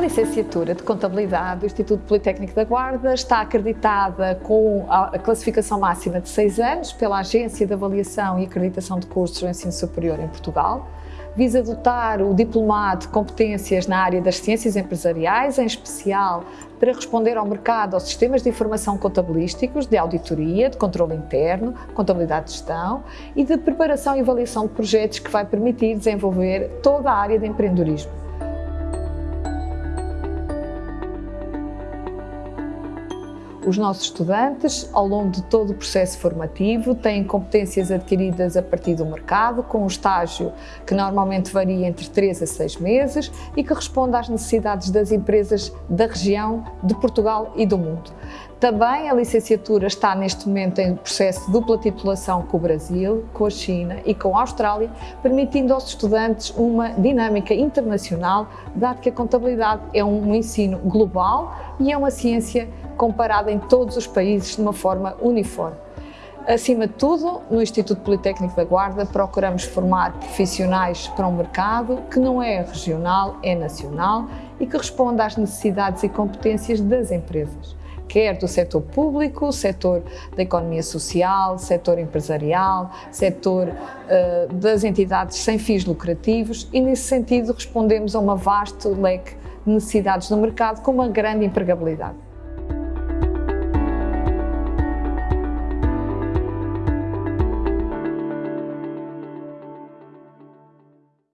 licenciatura de Contabilidade do Instituto Politécnico da Guarda está acreditada com a classificação máxima de 6 anos pela Agência de Avaliação e Acreditação de Cursos do Ensino Superior em Portugal. Visa dotar o diplomado de competências na área das ciências empresariais, em especial para responder ao mercado aos sistemas de informação contabilísticos, de auditoria, de controle interno, contabilidade de gestão e de preparação e avaliação de projetos que vai permitir desenvolver toda a área de empreendedorismo. Os nossos estudantes, ao longo de todo o processo formativo, têm competências adquiridas a partir do mercado, com um estágio que normalmente varia entre 3 a 6 meses e que responde às necessidades das empresas da região, de Portugal e do mundo. Também a licenciatura está neste momento em processo de dupla titulação com o Brasil, com a China e com a Austrália, permitindo aos estudantes uma dinâmica internacional, dado que a contabilidade é um ensino global e é uma ciência comparada em todos os países de uma forma uniforme. Acima de tudo, no Instituto Politécnico da Guarda procuramos formar profissionais para um mercado que não é regional, é nacional e que responde às necessidades e competências das empresas, quer do setor público, setor da economia social, setor empresarial, setor uh, das entidades sem fins lucrativos e nesse sentido respondemos a uma vasto leque de necessidades no mercado com uma grande empregabilidade.